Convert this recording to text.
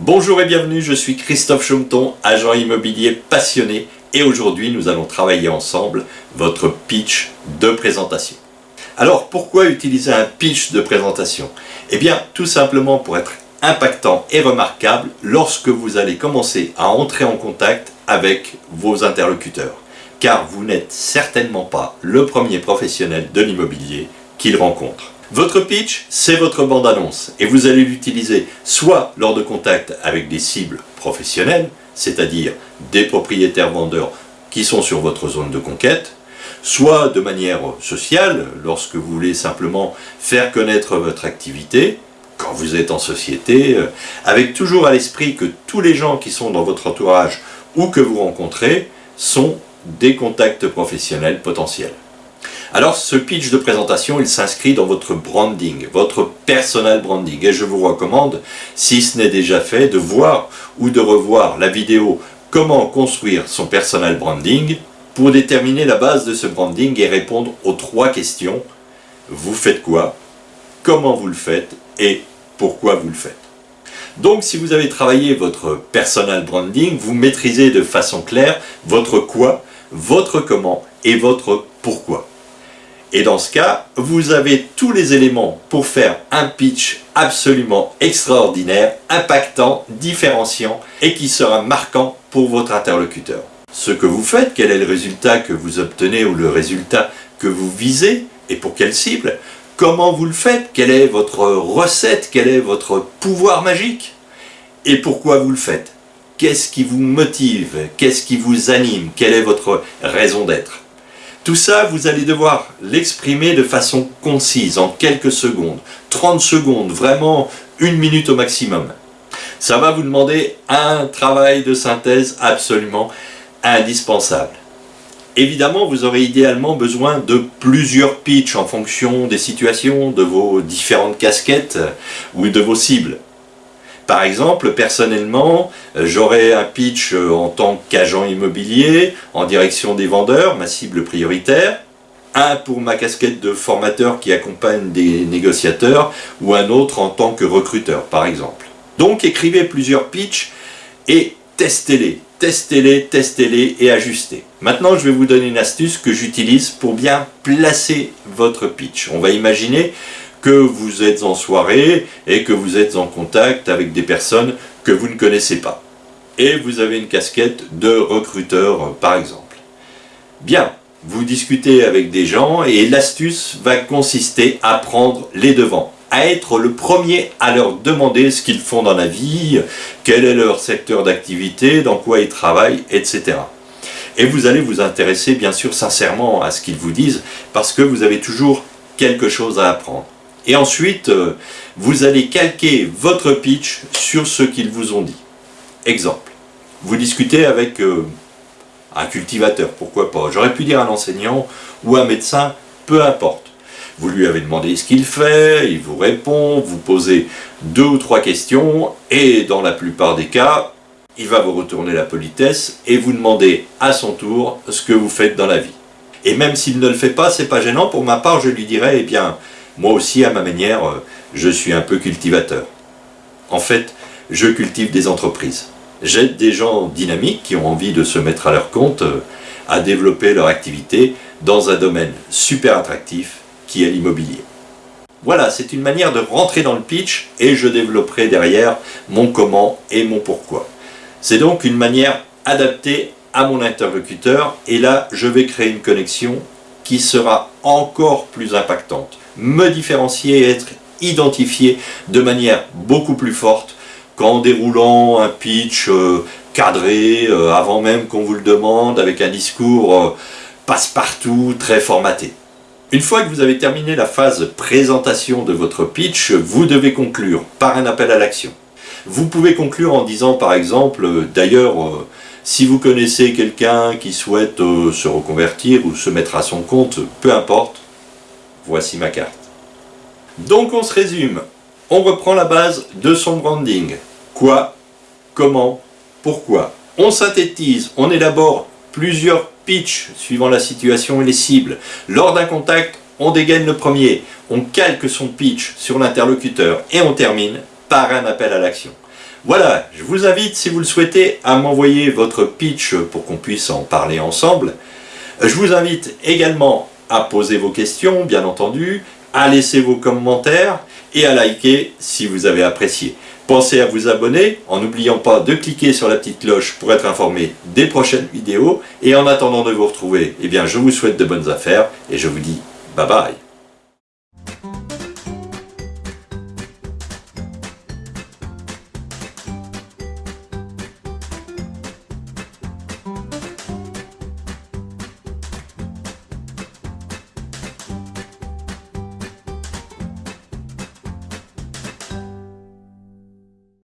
Bonjour et bienvenue, je suis Christophe Chaumeton, agent immobilier passionné et aujourd'hui nous allons travailler ensemble votre pitch de présentation. Alors pourquoi utiliser un pitch de présentation? Eh bien tout simplement pour être impactant et remarquable lorsque vous allez commencer à entrer en contact avec vos interlocuteurs. Car vous n'êtes certainement pas le premier professionnel de l'immobilier qu'ils rencontrent. Votre pitch, c'est votre bande-annonce et vous allez l'utiliser soit lors de contacts avec des cibles professionnelles, c'est-à-dire des propriétaires vendeurs qui sont sur votre zone de conquête, soit de manière sociale, lorsque vous voulez simplement faire connaître votre activité, quand vous êtes en société, euh, avec toujours à l'esprit que tous les gens qui sont dans votre entourage ou que vous rencontrez sont des contacts professionnels potentiels. Alors ce pitch de présentation, il s'inscrit dans votre branding, votre personal branding. Et je vous recommande, si ce n'est déjà fait, de voir ou de revoir la vidéo « Comment construire son personal branding » pour déterminer la base de ce branding et répondre aux trois questions. Vous faites quoi? Comment vous le faites? Et pourquoi vous le faites? Donc si vous avez travaillé votre personal branding, vous maîtrisez de façon claire votre quoi, votre comment et votre pourquoi. Et dans ce cas, vous avez tous les éléments pour faire un pitch absolument extraordinaire, impactant, différenciant et qui sera marquant pour votre interlocuteur. Ce que vous faites, quel est le résultat que vous obtenez ou le résultat que vous visez et pour quelle cible, comment vous le faites, quelle est votre recette, quel est votre pouvoir magique? Et pourquoi vous le faites? Qu'est-ce qui vous motive, qu'est-ce qui vous anime, quelle est votre raison d'être? Tout ça, vous allez devoir l'exprimer de façon concise, en quelques secondes. 30 secondes, vraiment une minute au maximum. Ça va vous demander un travail de synthèse absolument indispensable. Évidemment, vous aurez idéalement besoin de plusieurs pitchs en fonction des situations, de vos différentes casquettes ou de vos cibles. Par exemple, personnellement, euh, j'aurai un pitch euh, en tant qu'agent immobilier en direction des vendeurs, ma cible prioritaire, un pour ma casquette de formateur qui accompagne des négociateurs, ou un autre en tant que recruteur, par exemple. Donc écrivez plusieurs pitchs et testez-les, testez-les, testez-les et ajustez. Maintenant, je vais vous donner une astuce que j'utilise pour bien placer votre pitch. On va imaginer que vous êtes en soirée et que vous êtes en contact avec des personnes que vous ne connaissez pas. Et vous avez une casquette de recruteur par exemple. Bien, vous discutez avec des gens et l'astuce va consister à prendre les devants, à être le premier à leur demander ce qu'ils font dans la vie, quel est leur secteur d'activité, dans quoi ils travaillent, etc. Et vous allez vous intéresser bien sûr sincèrement à ce qu'ils vous disent parce que vous avez toujours quelque chose à apprendre. Et ensuite, euh, vous allez calquer votre pitch sur ce qu'ils vous ont dit. Exemple, vous discutez avec euh, un cultivateur, pourquoi pas. J'aurais pu dire un enseignant ou un médecin, peu importe. Vous lui avez demandé ce qu'il fait, il vous répond, vous posez deux ou trois questions, et dans la plupart des cas, il va vous retourner la politesse et vous demander à son tour ce que vous faites dans la vie. Et même s'il ne le fait pas, c'est pas gênant, pour ma part je lui dirais, eh bien, moi aussi, à ma manière, euh, je suis un peu cultivateur. En fait, je cultive des entreprises. J'aide des gens dynamiques qui ont envie de se mettre à leur compte, euh, à développer leur activité dans un domaine super attractif qui est l'immobilier. Voilà, c'est une manière de rentrer dans le pitch et je développerai derrière mon comment et mon pourquoi. C'est donc une manière adaptée à mon interlocuteur et là, je vais créer une connexion qui sera encore plus impactante me différencier et être identifié de manière beaucoup plus forte qu'en déroulant un pitch euh, cadré euh, avant même qu'on vous le demande avec un discours euh, passe-partout très formaté. Une fois que vous avez terminé la phase présentation de votre pitch, vous devez conclure par un appel à l'action. Vous pouvez conclure en disant par exemple, d'ailleurs, si vous connaissez quelqu'un qui souhaite se reconvertir ou se mettre à son compte, peu importe, Voici ma carte. Donc on se résume. On reprend la base de son branding. Quoi? Comment? Pourquoi? On synthétise, on élabore plusieurs pitchs suivant la situation et les cibles. Lors d'un contact, on dégaine le premier, on calque son pitch sur l'interlocuteur et on termine par un appel à l'action. Voilà, je vous invite, si vous le souhaitez, à m'envoyer votre pitch pour qu'on puisse en parler ensemble. Je vous invite également à poser vos questions, bien entendu, à laisser vos commentaires et à liker si vous avez apprécié. Pensez à vous abonner en n'oubliant pas de cliquer sur la petite cloche pour être informé des prochaines vidéos. Et en attendant de vous retrouver, eh bien, je vous souhaite de bonnes affaires et je vous dis bye bye.